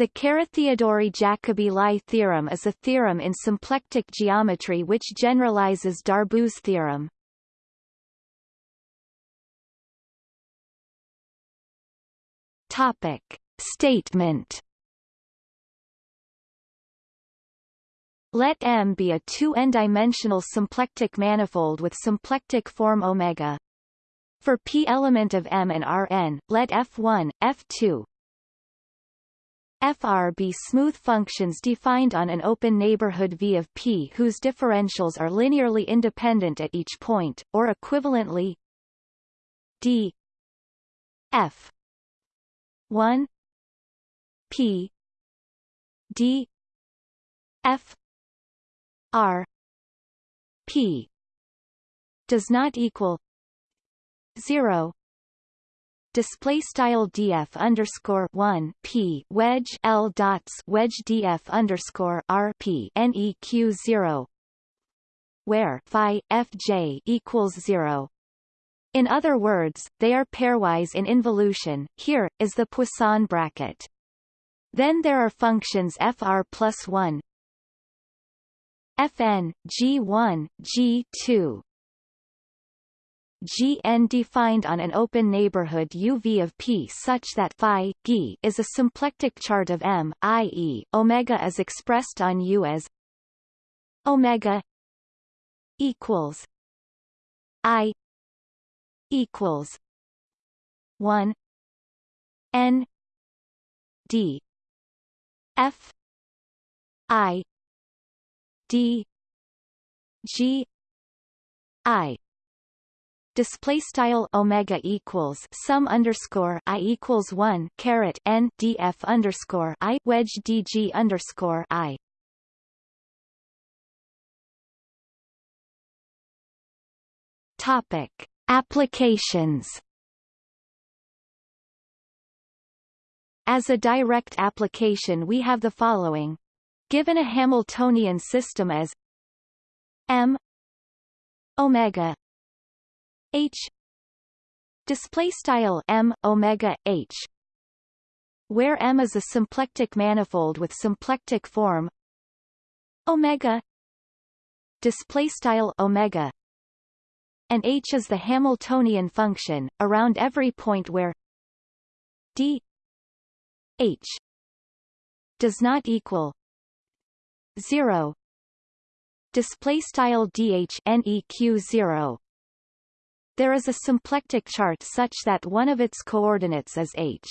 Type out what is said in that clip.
The Carathéodory-Jacobi Lie theorem is a theorem in symplectic geometry which generalizes Darboux theorem. Topic. Statement Let M be a 2n-dimensional symplectic manifold with symplectic form omega. For p element of M and Rn, let F1, F2, Fr be smooth functions defined on an open neighborhood V of P whose differentials are linearly independent at each point, or equivalently d f 1 p d f r p does not equal 0 display style df underscore one p wedge l dots wedge df underscore r p neq zero where phi fj equals zero. In other words, they are pairwise in involution. Here is the Poisson bracket. Then there are functions fr plus one, fn g1 g2 Gn defined on an open neighborhood UV of P such that phi g is a symplectic chart of M, i.e., omega is expressed on U as omega equals I equals one N D F I D G I display style omega equals sum underscore i equals one caret n df underscore i wedge dg underscore i. Topic Applications As a direct application we have the following. Given a Hamiltonian system as m omega h. Display style m omega h where m is a symplectic manifold with symplectic form. Omega. Display style omega. And h is the Hamiltonian function around every point where d h does not equal 0 display style dh neq 0 there is a symplectic chart such that one of its coordinates is h.